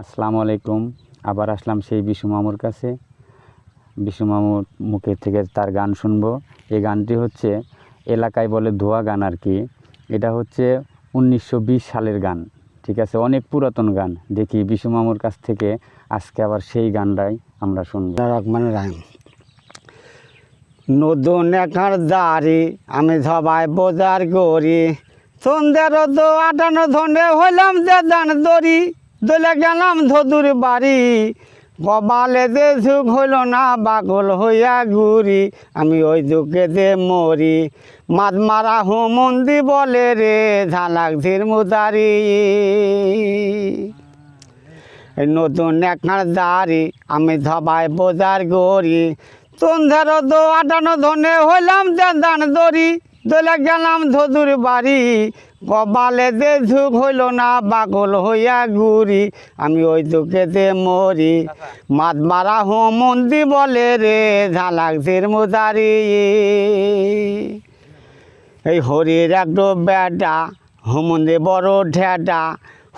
আসসালামু আলাইকুম। আবার আসলাম সেই বিশু মামুর কাছে। বিশু মামুর মুখের থেকে তার গান শুনব। এই গানটি হচ্ছে এলাকায় বলে ধোয়া গান আর কি। এটা হচ্ছে উনিশশো বিশ সালের গান, ঠিক আছে? অনেক পুরাতন গান। দেখি বিশু মামুর কাছ থেকে আজকে আবার সেই গানটাই আমরা শুনব। রহমান রাহিম। নতুন একার দাড়ি, আমি সবাই বোজার করি। সন্ধ্যের আটানো ধনে হইলাম যে দান দড়ি। দলে গেলাম ধদুর বাড়ি। কবালে যে সুখ হইল না বাগল হইয়া ঘুরি। আমি ওই দুঃখে যে মরি। মাত মারা হুমন্দি বলে রে, ঝালাক ধীর মুদারি। নতুন একখান দাড়ি আমি ধবাই বোজার গড়ি। সন্ধ্যার দো আটানো ধনে হইলাম দান দড়ি। দলে গেলাম ধদুর বাড়ি। কবালে দে ঝুঁক হইল না বাগল হইয়া ঘুরি। আমি ওই দুঃখেতে মরি। মাত মারা মন্দি বলে রে, ঝালাক ধীর মুদারি এই হরির একটু বেটা হুমন্দি বড় ঢেটা।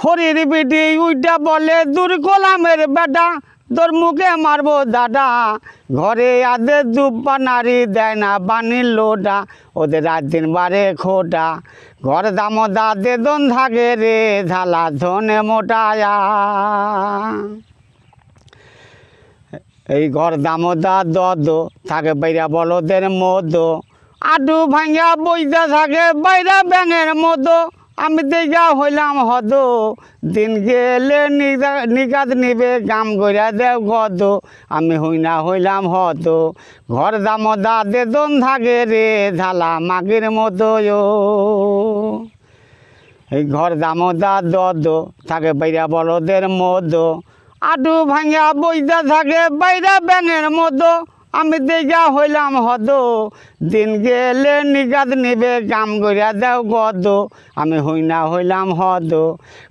হরির বিটি উইটা বলে, দূর গোলামের বেটা। তোর মুখে মারবো দাদা। ঘরে আদে দুব্বা নারী দেয় না বানির লোটা ওদের রাত দিন বারে খোটা ঘর দাম দাদে দন থাকে রে, ঝালা ধনে মোটায়া এই ঘর দামোদা দদ, থাকে বাইরা বলদের মদ। আডু ভাঙ্গা বইতে থাকে বাইরা ব্যাঙের মতো আমি দেখা হইলাম হদ। দিন গেলে নিগা- নিগাদ নিবে, গাম গড়া দেব গদ। আমি হইনা হইলাম হদ। ঘর দামোদা দে দন থাকে রে ঝালা মাগের মতো। এই ঘর দামোদা দদ থাকে বাইরা বলদের মদ। আডু ভাঙা বইতে থাকে বাইরা ব্যাঙের মতো আমি দেখা হইলাম হদ। দিন গেলে নিগাদ নিবে, গাম গড়িয়া দেও গদ। আমি হইনা হইলাম হদ।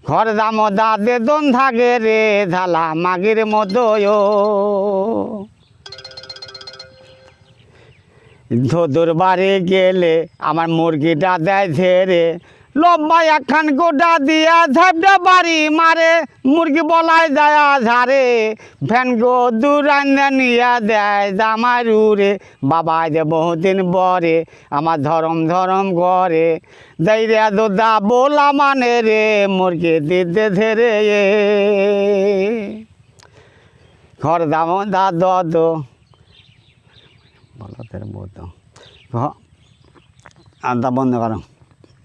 ঘর দামোদা দে দন থাকে রে, ধালা মাগির ও। ধদুর বাড়ি গেলে আমার মুরগিটা দেয় ঝেড়ে লম্বা একখান গোটা দিয়া ঝাপটা বাড়ি মারে, মুরগি বলাই যায় ঝাড়ে ফ্যান গো দূরান্না নিয়া দেয় জামার উড়ে বাবা যে বহুদিন বরে, আমার ধরম ধরম ঘরে। দেয় দোদা বোলা মানে রে, মুরগি দিতে ধরে ঘর দাম দা দদ। বলদের মতো আদা বন্ধ করো।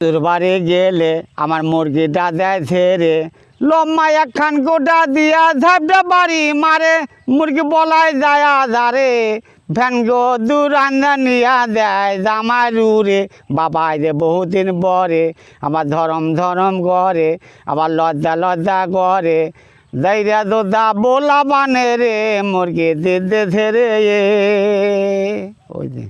তোর বাড়ি গেলে আমার মুরগিটা দেয় ছেড়ে লম্মা একখান গোটা দিয়া ঝাপটা বাড়ি মারে। মুরগি বলাই যায় আধারে, ভ্যান গো দূর আন্দা নিয়া দেয় জামাই উড়ে বাবাই রে, বহুদিন বরে আবার ধরম ধরম গড়ে আবার লজ্জা লজ্জা গড়ে দাইরা দোদা বোলা বানে রে, মুরগি দিতে ধরে ওই যে।